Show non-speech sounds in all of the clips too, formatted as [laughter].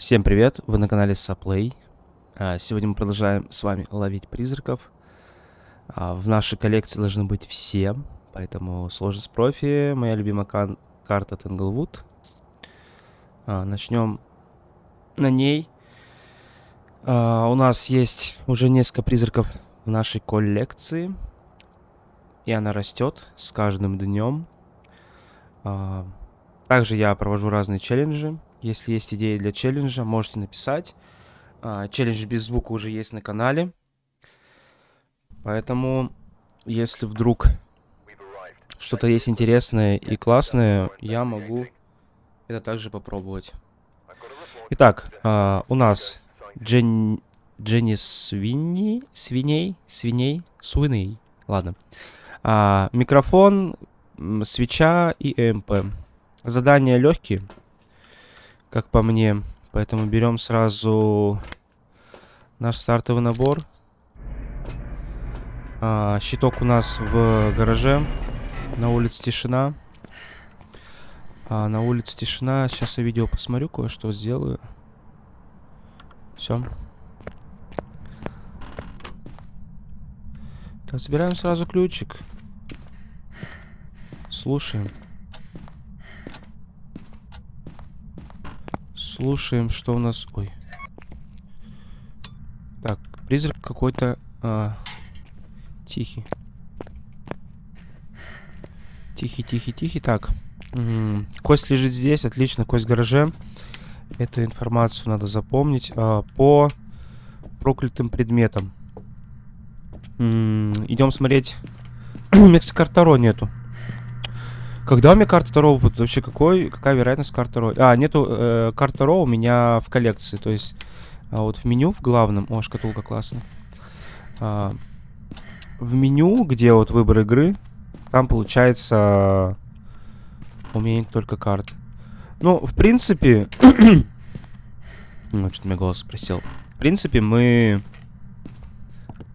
Всем привет, вы на канале Саплей. А, Сегодня мы продолжаем с вами ловить призраков. А, В нашей коллекции должны быть все, поэтому сложность профи, моя любимая кан- карта Тенглвуд. А, Начнем на ней. У нас есть уже несколько призраков в нашей коллекции. И она растет с каждым днем. Также я провожу разные челленджи. Если есть идеи для челленджа, можете написать. А, Челлендж без звука уже есть на канале. Поэтому, если вдруг что-то есть интересное и классное, я могу это также попробовать. Итак, а, у нас Джен... Дженни Свиньи, свиней, свиней, свиней, ладно. А, микрофон, свеча и ЭМП. Задания легкие, как по мне, поэтому берем сразу наш стартовый набор. А, щиток у нас в гараже, на улице тишина. А, на улице тишина, сейчас я видео посмотрю, кое-что сделаю. Все. Так, забираем сразу ключик. Слушаем. Слушаем, что у нас... Ой. Так, призрак какой-то... а, Тихий. Тихий, тихий, тихий. Так. М, Кость лежит здесь. Отлично, кость в гараже. Эту информацию надо запомнить. А, по проклятым предметам. Идем смотреть. [clears throat] У меня, кстати, карты Таро нету. Когда у меня карта Таро будет? Вообще, какой, какая вероятность карты Таро? А, нету э, карты Таро у меня в коллекции. То есть, а вот в меню, в главном... О, шкатулка классная. А, в меню, где вот выбор игры, там получается... У только карт. Ну, в принципе... [coughs] ну, что-то меня голос просел. В принципе, мы...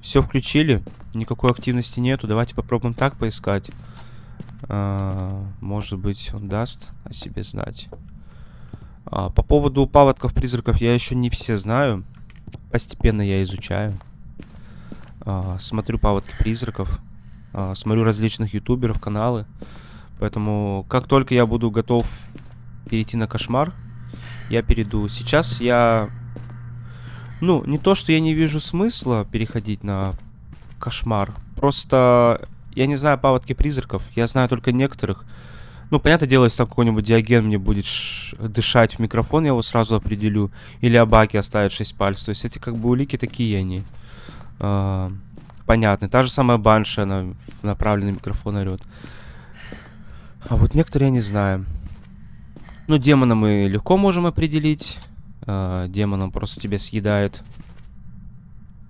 Все включили. Никакой активности нету. Давайте попробуем так поискать. А, может быть, он даст о себе знать. А, по поводу паводков, призраков я еще не все знаю. Постепенно я изучаю. А, смотрю паводки призраков. А, смотрю различных ютуберов, каналы. Поэтому, как только я буду готов перейти на кошмар, я перейду. Сейчас я... Ну, не то, что я не вижу смысла переходить на кошмар. Просто я не знаю паводки призраков. Я знаю только некоторых. Ну, понятное дело, если там какой-нибудь диаген мне будет дышать в микрофон, я его сразу определю. Или Абаки оставит 6 пальцев. То есть эти как бы улики такие они. А, понятны. Та же самая Банши, она в направленный микрофон орет. А вот некоторые я не знаю. Ну, демона мы легко можем определить. А, демон он просто тебя съедает.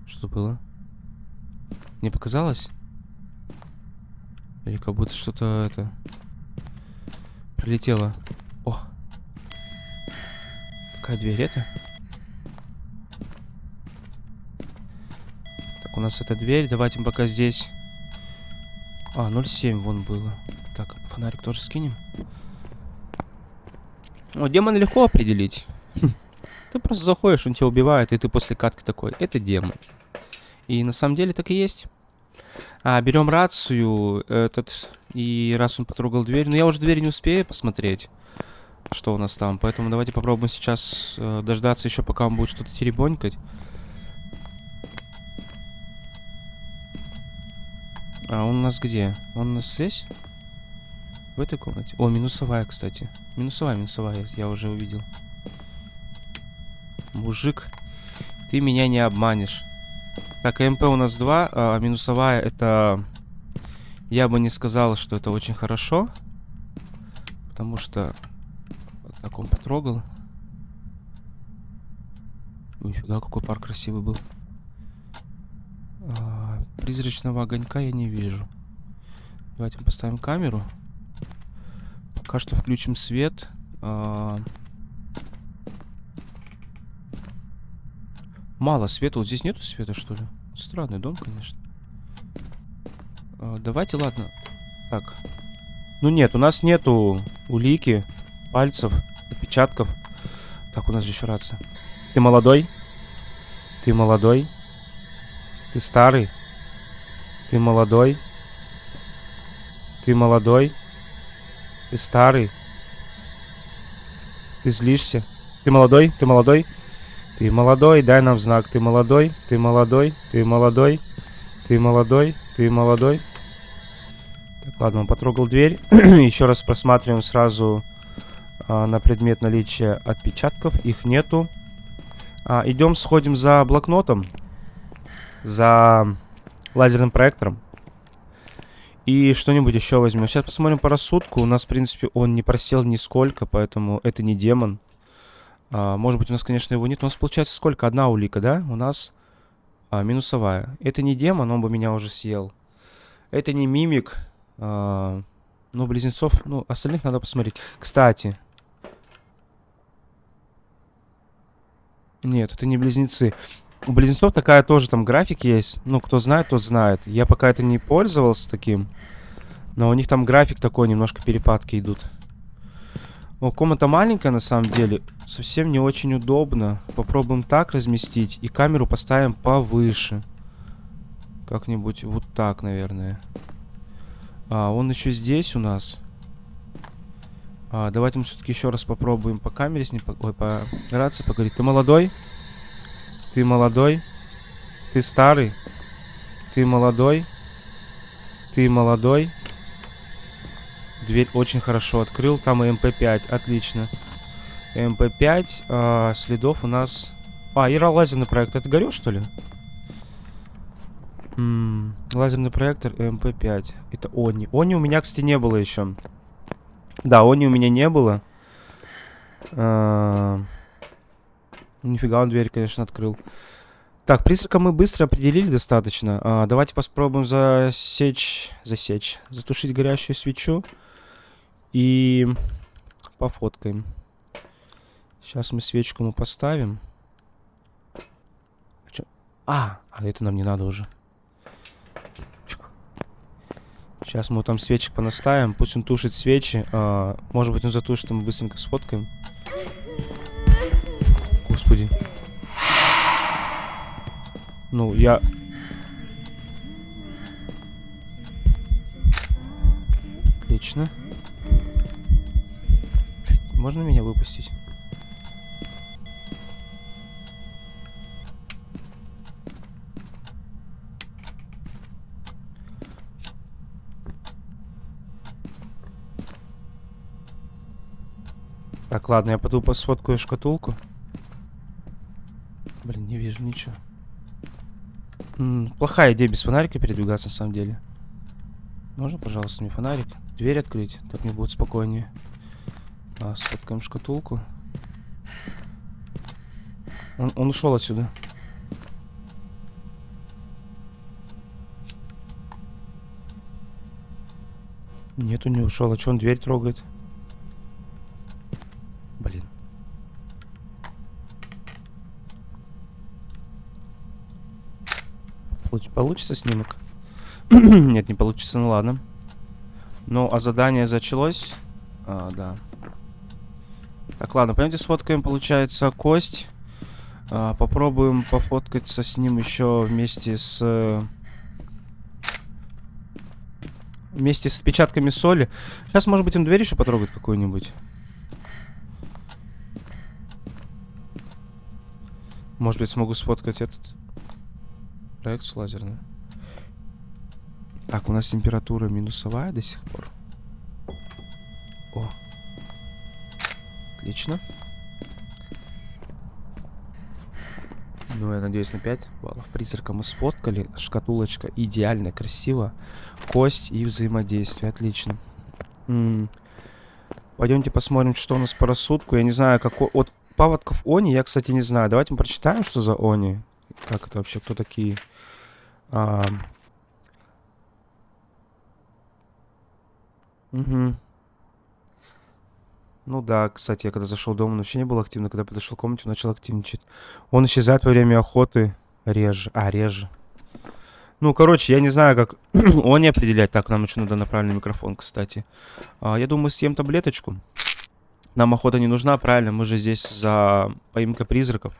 Что было? Мне показалось? Или как будто что-то это... Прилетело. О! Какая дверь это? Так, у нас эта дверь. Давайте пока здесь... А, 0,7 вон было. Так, фонарик тоже скинем. О, демона легко определить. [laughs] Ты просто заходишь, он тебя убивает, и ты после катки такой, это демон. И на самом деле так и есть. А, берем рацию, этот, и раз он потрогал дверь, но я уже дверь не успею посмотреть, что у нас там, поэтому давайте попробуем сейчас э, дождаться еще, пока он будет что-то теребонькать. А он у нас где? Он у нас здесь? В этой комнате? О, минусовая, кстати. Минусовая, минусовая, я уже увидел. Мужик, ты меня не обманешь. Так, МП у нас 2, а минусовая это... Я бы не сказал, что это очень хорошо. Потому что... Вот так он потрогал. Ой, фига, какой пар красивый был. А, призрачного огонька я не вижу. Давайте поставим камеру. Пока что включим свет. А, Мало света. Вот здесь нету света, что ли? Странный дом, конечно. А, давайте, ладно. Так. Ну нет, у нас нету улики, пальцев, отпечатков. Так, у нас же еще рация. Ты молодой? Ты молодой? Ты старый? Ты молодой? Ты молодой? Ты старый? Ты злишься? Ты молодой? Ты молодой? Ты молодой, дай нам знак. Ты молодой? Ты молодой? Ты молодой? Ты молодой? Ты молодой? Так, ладно, он потрогал дверь. [clears throat] Еще раз просматриваем сразу а, на предмет наличия отпечатков. Их нету. А, идем, сходим за блокнотом. За лазерным проектором. И что-нибудь еще возьмем. Сейчас посмотрим по рассудку. У нас, в принципе, он не просел нисколько, поэтому это не демон. А, может быть, у нас, конечно, его нет. У нас получается сколько? Одна улика, да? У нас а, минусовая. Это не демон, он бы меня уже съел. Это не мимик. А, ну, близнецов... Ну, остальных надо посмотреть. Кстати. Нет, это не близнецы. У близнецов такая тоже там график есть. Ну, кто знает, тот знает. Я пока это не пользовался таким. Но у них там график такой, немножко перепадки идут. О, комната маленькая на самом деле. Совсем не очень удобно. Попробуем так разместить. И камеру поставим повыше. Как-нибудь вот так, наверное. А, он еще здесь у нас. А, давайте мы все-таки еще раз попробуем по камере с ним... Ой, по рации поговорить. Ты молодой? Ты молодой? Ты старый? Ты молодой? Ты молодой? Дверь очень хорошо открыл. Там и МП-5. Отлично. МП-5. А, следов у нас... А, и лазерный проектор. Это горел, что ли? М -м, лазерный проектор МП-5. Это Они. Они у меня, кстати, не было еще. Да, Они у меня не было. А, нифига он дверь, конечно, открыл. Так, призрака мы быстро определили достаточно. А, давайте попробуем засечь... Засечь. Затушить горящую свечу. И пофоткаем. Сейчас мы свечку мы поставим. А, а это нам не надо уже. Сейчас мы там свечек понаставим. Пусть он тушит свечи. А, может быть он затушит, мы быстренько сфоткаем. Господи. Ну, я... Отлично. Можно меня выпустить? Так, ладно, я пойду посфоткаю шкатулку. Блин, не вижу ничего. М -м, плохая идея без фонарика передвигаться, на самом деле. Можно, пожалуйста, мне фонарик? Дверь открыть, так мне будет спокойнее. А, сфоткаем шкатулку. Он, он ушел отсюда. Нет, он не ушел. А что он дверь трогает? Блин. Получится снимок? [clears throat] Нет, не получится, ну ладно. Ну, а задание зачалось? А, да. Так, ладно, пойдемте сфоткаем, получается, кость. А, попробуем пофоткаться с ним еще вместе с... Вместе с отпечатками соли. Сейчас, может быть, он дверь еще потрогает какую-нибудь. Может быть, смогу сфоткать этот проекцию лазерную. Так, у нас температура минусовая до сих пор. О, Отлично. Ну, я надеюсь, на 5 баллов. Призрака мы сфоткали. Шкатулочка идеально, красиво. Кость и взаимодействие. Отлично. М -м. Пойдемте посмотрим, что у нас по рассудку. Я не знаю, какой... От паводков Они я, кстати, не знаю. Давайте мы прочитаем, что за Они. Как это вообще, кто такие? А... Угу. Ну да, кстати, я когда зашел дома, он вообще не был активно. Когда подошел к комнате, он начал активничать. Он исчезает во время охоты реже. А, реже. Ну, короче, я не знаю, как [clears throat] он не определять. Так, нам еще надо на правильный микрофон, кстати. А, я думаю, съем таблеточку. Нам охота не нужна, правильно? Мы же здесь за поимка призраков.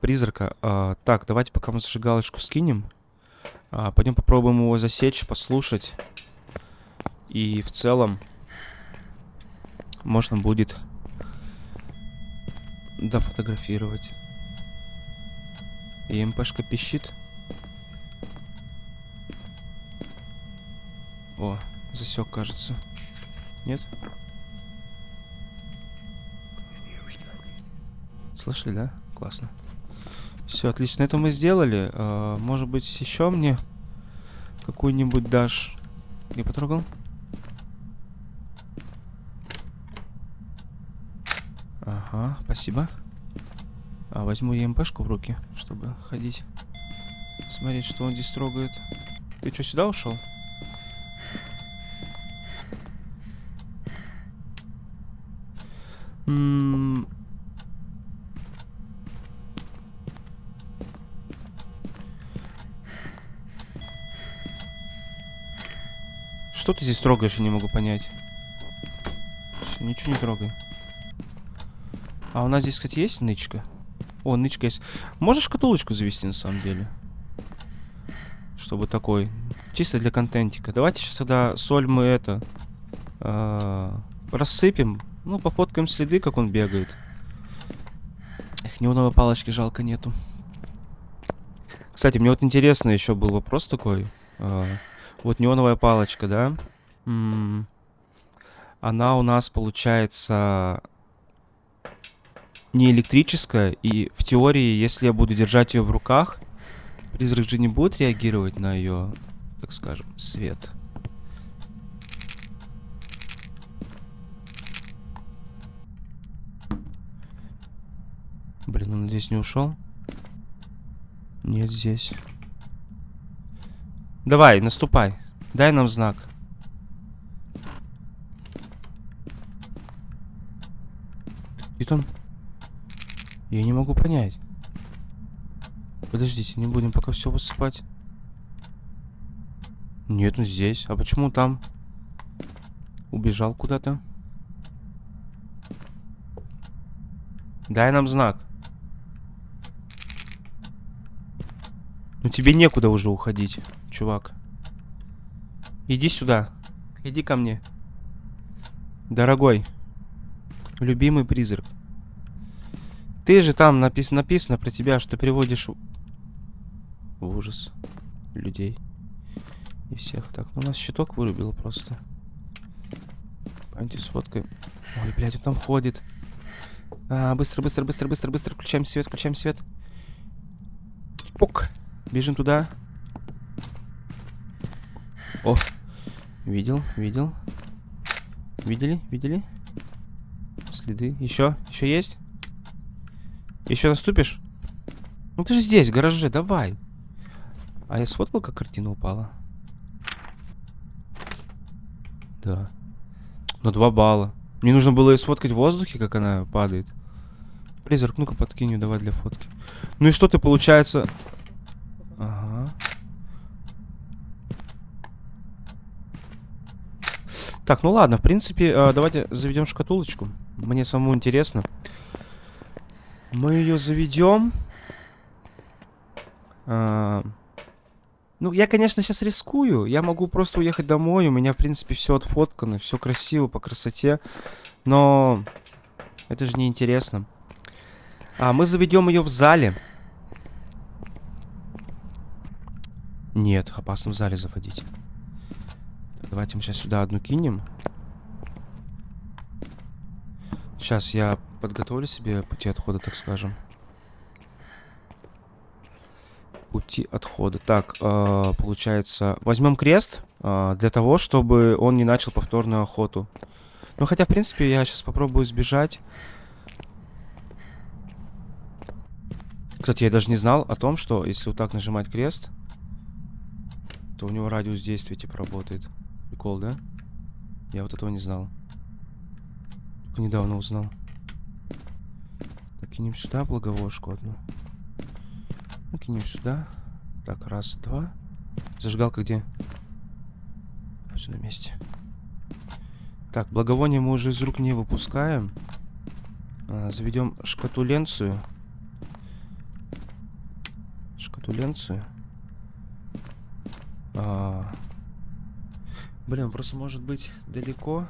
Призрака. А, так, давайте пока мы зажигалочку скинем. А, пойдем попробуем его засечь, послушать. И в целом можно будет дофотографировать. И МПшка пищит. О, засек, кажется. Нет? Слышали, да? Классно. Все, отлично. Это мы сделали. А, может быть, еще мне какую-нибудь дашь... Я потрогал? Ага, спасибо. А, возьму ЕМПшку в руки, чтобы ходить. Смотреть, что он здесь трогает. Ты что, сюда ушел? М Что ты здесь трогаешь, я не могу понять. Все, ничего не трогай. А у нас здесь, кстати, есть нычка? О, нычка есть. Можешь шкатулочку завести, на самом деле? Чтобы такой. Чисто для контентика. Давайте сейчас тогда соль мы это... Э, рассыпем. Ну, пофоткаем следы, как он бегает. Эх, неоновой палочки жалко нету. Кстати, мне вот интересно еще был вопрос такой. Э, вот неоновая палочка, да? М -м она у нас получается не электрическая. И в теории, если я буду держать ее в руках, призрак же не будет реагировать на ее, так скажем, свет. Блин, он здесь не ушел? Нет, здесь. Давай, наступай. Дай нам знак. Где он? Я не могу понять. Подождите, не будем пока все высыпать. Нет, он здесь. А почему там? Убежал куда-то. Дай нам знак. Ну тебе некуда уже уходить чувак. Иди сюда. Иди ко мне. Дорогой. Любимый призрак. Ты же там напис написано про тебя, что приводишь в ужас людей. И всех. Так, ну у нас щиток вырубил просто. Сфоткаем. Ой, блядь, он там ходит. А, быстро, быстро, быстро, быстро, быстро. Включаем свет, включаем свет. Пук. Бежим туда. О, видел, видел. Видели, видели? Следы. Еще, еще есть? Еще наступишь? Ну ты же здесь, в гараже, давай. А я сфоткал, как картина упала? Да. На два балла. Мне нужно было ее сфоткать в воздухе, как она падает. Призрак, ну-ка подкинь давай для фотки. Ну и что ты, получается... Ага. Так, ну ладно, в принципе, э, давайте заведем шкатулочку. Мне самому интересно. Мы ее заведем. А, ну, я, конечно, сейчас рискую. Я могу просто уехать домой. У меня, в принципе, все отфоткано, все красиво, по красоте. Но это же не интересно. А, мы заведем ее в зале. Нет, опасно в зале заводить. Давайте мы сейчас сюда одну кинем. Сейчас я подготовлю себе пути отхода, так скажем. Пути отхода. Так, э, получается, возьмем крест э, для того, чтобы он не начал повторную охоту. Ну, хотя, в принципе, я сейчас попробую сбежать. Кстати, я даже не знал о том, что если вот так нажимать крест, то у него радиус действия типа работает. Прикол, да? Я вот этого не знал. Только недавно узнал. Так, кинем сюда благовошку одну. Ну, кинем сюда. Так, раз, два. Зажигалка где? Все на месте. Так, благовоние мы уже из рук не выпускаем. А, заведем шкатуленцию. Шкатуленцию. А... Блин, просто может быть далеко.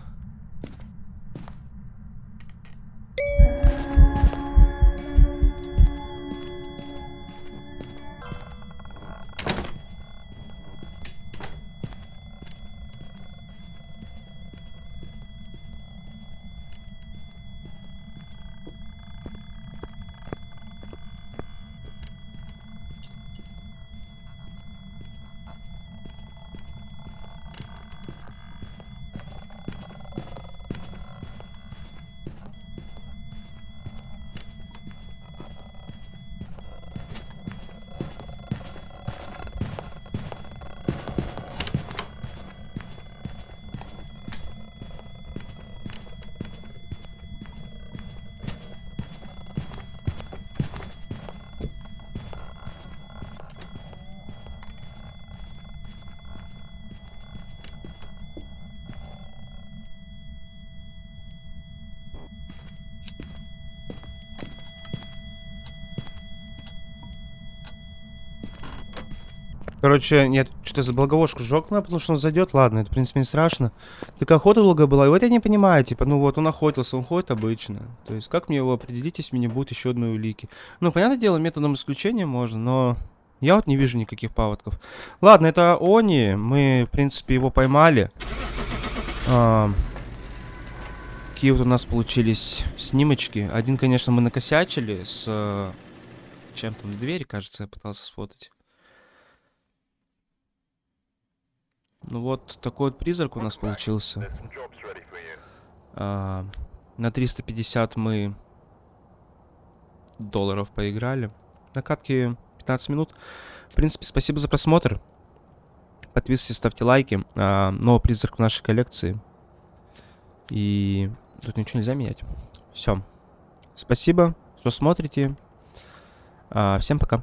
Короче, нет, что-то за благовошку ну, потому что он зайдет, ладно, это, в принципе, не страшно. Так охота долго была, и вот я не понимаю, типа, ну вот, он охотился, он ходит обычно. То есть, как мне его определить, если мне будет еще одной улики? Ну, понятное дело, методом исключения можно, но я вот не вижу никаких паводков. Ладно, это Они, мы, в принципе, его поймали. А, какие вот у нас получились снимочки. Один, конечно, мы накосячили с... Э, чем там, двери, кажется, я пытался сфотать. Ну вот такой вот призрак у нас получился. А, на 350 мы долларов поиграли. На катке 15 минут. В принципе, спасибо за просмотр. Подписывайтесь, ставьте лайки. А, новый призрак в нашей коллекции. И тут ничего нельзя менять. Все. Спасибо, что смотрите. А, всем пока.